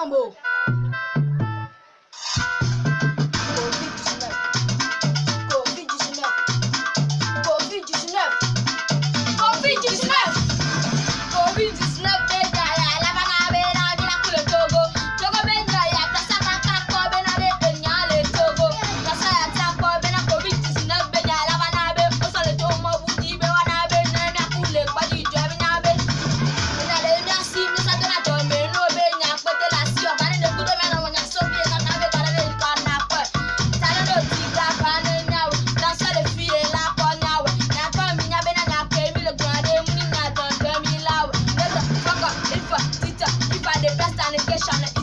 Palmo. Get shot.